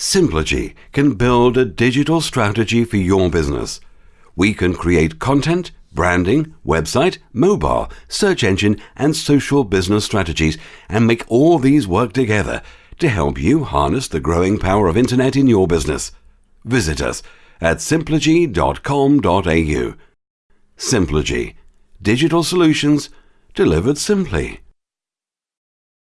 Simplogy can build a digital strategy for your business. We can create content, branding, website, mobile, search engine, and social business strategies and make all these work together to help you harness the growing power of internet in your business. Visit us at simplogy.com.au. Simplogy, digital solutions delivered simply.